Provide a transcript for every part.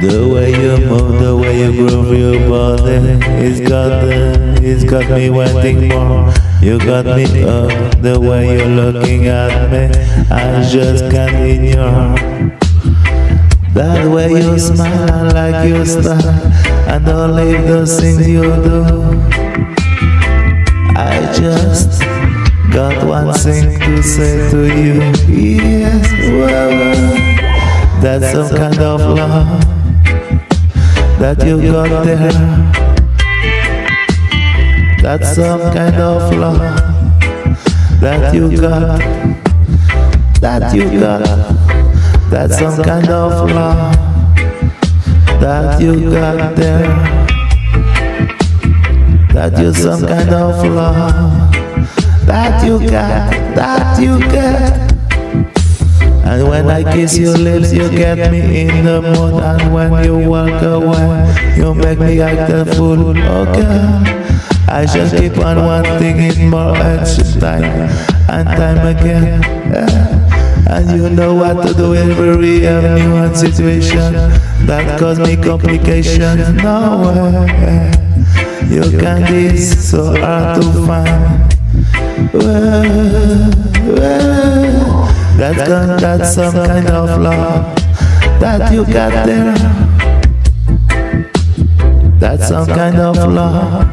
The way you move, the way you groove your body, it's got the, it's got me wanting more. You got me up, the way you're looking at me, I just can't ignore. That way you smile like you style, and all of those things you do. I just got one thing to say to you, yes, well, that's some kind of love that you got there. That's some kind of love that you got. That you got. That's some kind of love that you got there. That you some kind of love that you got. That you got. And when I kiss your lips, you get me in the mood. And when you walk away, you make me act a fool. Oh God, I just keep on wanting it more each time and time again. And you know what to do every new situation. that cause me complications. No way, your candy is so hard to find. Well, well. That's, that's some kind of love that you got there. That's some kind of love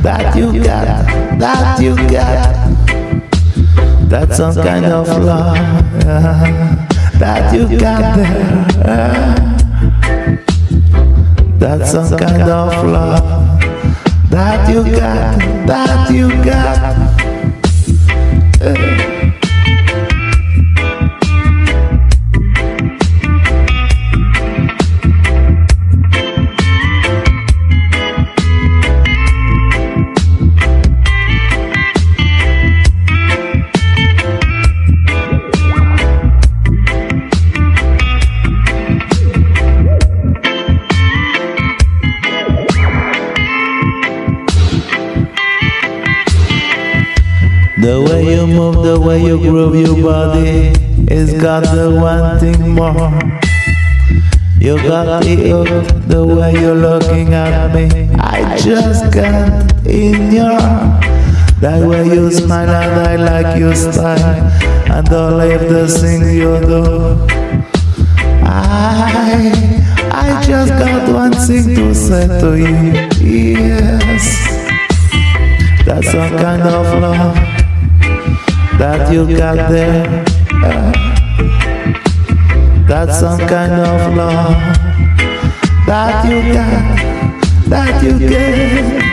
that you got, that you got. That's some kind of love that you got there. That's some kind of love that you got, that you got. The way you move, the way you groove your body, it's got the one thing more. You got me up, the way you're looking at me, I just can't ignore. That way you smile and I like your style, and all of the things you do. I, I just got one thing to say to you, yes. That's some kind of love that you got there. That's some kind of love that you got, that you get.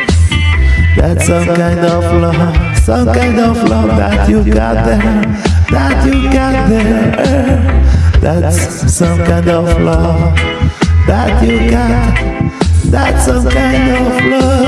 That's some kind of love, some kind of love that you got there, that you got there. That's some kind of love that you got. That's some kind of love.